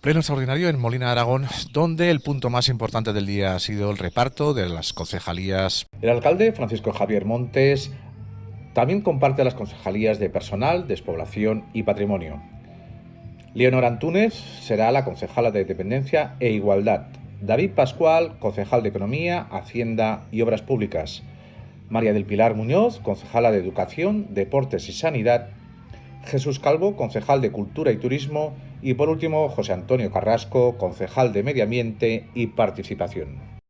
Pleno extraordinario en Molina Aragón, donde el punto más importante del día ha sido el reparto de las concejalías. El alcalde, Francisco Javier Montes, también comparte las concejalías de personal, despoblación y patrimonio. Leonor Antúnez será la concejala de Dependencia e Igualdad. David Pascual, concejal de Economía, Hacienda y Obras Públicas. María del Pilar Muñoz, concejala de Educación, Deportes y Sanidad. Jesús Calvo, concejal de Cultura y Turismo y por último José Antonio Carrasco, concejal de Medio Ambiente y Participación.